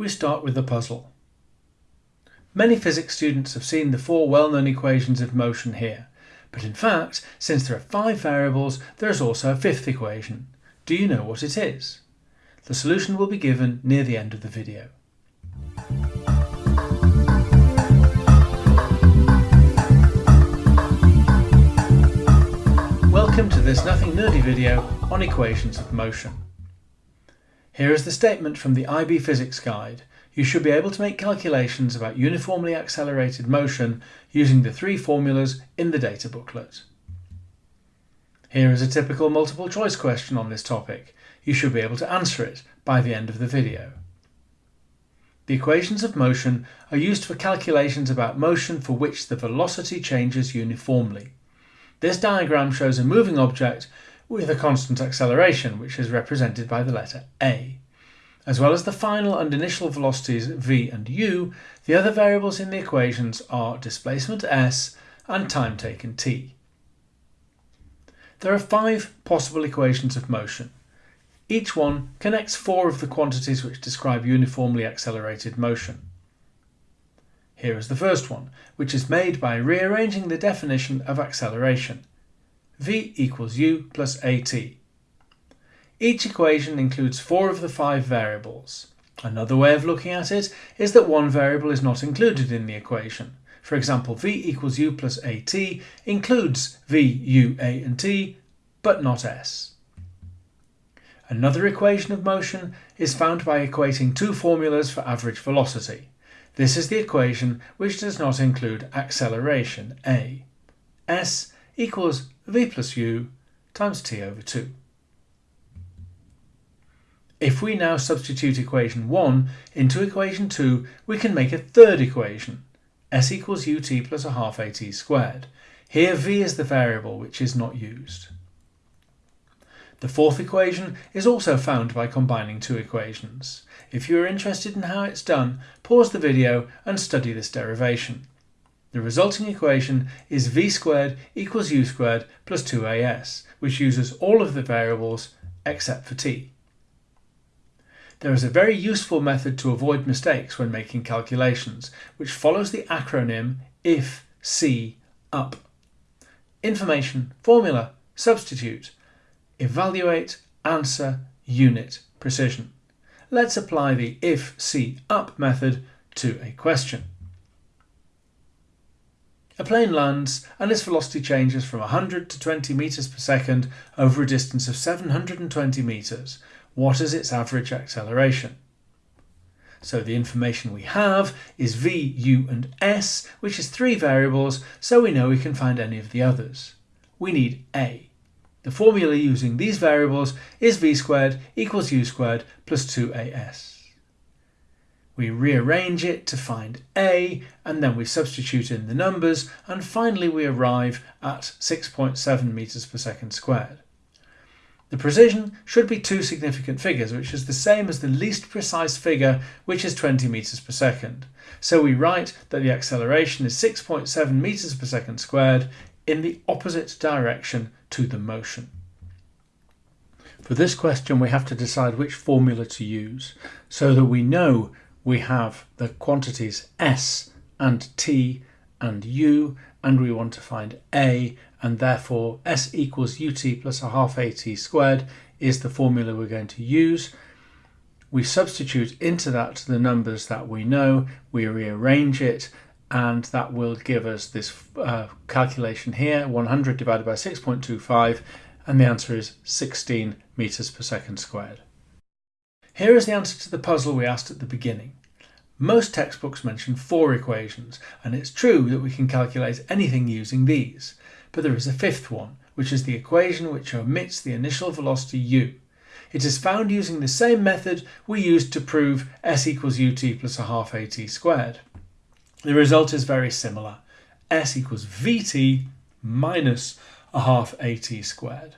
we start with the puzzle. Many physics students have seen the four well-known equations of motion here, but in fact, since there are five variables, there is also a fifth equation. Do you know what it is? The solution will be given near the end of the video. Welcome to this Nothing Nerdy video on equations of motion. Here is the statement from the IB Physics Guide. You should be able to make calculations about uniformly accelerated motion using the three formulas in the data booklet. Here is a typical multiple choice question on this topic. You should be able to answer it by the end of the video. The equations of motion are used for calculations about motion for which the velocity changes uniformly. This diagram shows a moving object with a constant acceleration, which is represented by the letter a. As well as the final and initial velocities v and u, the other variables in the equations are displacement s and time taken t. There are five possible equations of motion. Each one connects four of the quantities which describe uniformly accelerated motion. Here is the first one, which is made by rearranging the definition of acceleration. V equals u plus at. Each equation includes four of the five variables. Another way of looking at it is that one variable is not included in the equation. For example, v equals u plus at includes v, u, a and t, but not s. Another equation of motion is found by equating two formulas for average velocity. This is the equation which does not include acceleration, a. s equals v plus u times t over 2. If we now substitute equation 1 into equation 2, we can make a third equation, s equals ut plus a half at squared. Here v is the variable which is not used. The fourth equation is also found by combining two equations. If you are interested in how it's done, pause the video and study this derivation. The resulting equation is v squared equals u squared plus 2as, which uses all of the variables except for t. There is a very useful method to avoid mistakes when making calculations, which follows the acronym IF, C, UP. Information, formula, substitute, evaluate, answer, unit, precision. Let's apply the if, see, up method to a question. A plane lands and its velocity changes from 100 to 20 meters per second over a distance of 720 meters. What is its average acceleration? So the information we have is v, u and s, which is three variables, so we know we can find any of the others. We need a. The formula using these variables is v squared equals u squared plus 2as. We rearrange it to find a and then we substitute in the numbers and finally we arrive at 6.7 meters per second squared. The precision should be two significant figures, which is the same as the least precise figure, which is 20 meters per second. So we write that the acceleration is 6.7 meters per second squared in the opposite direction to the motion. For this question we have to decide which formula to use so that we know we have the quantities s and t and u and we want to find a and therefore s equals ut plus a half at squared is the formula we're going to use. We substitute into that the numbers that we know, we rearrange it and that will give us this uh, calculation here 100 divided by 6.25 and the answer is 16 meters per second squared. Here is the answer to the puzzle we asked at the beginning. Most textbooks mention four equations and it's true that we can calculate anything using these but there is a fifth one which is the equation which omits the initial velocity u. It is found using the same method we used to prove s equals ut plus a half at squared. The result is very similar. S equals Vt minus a half At squared.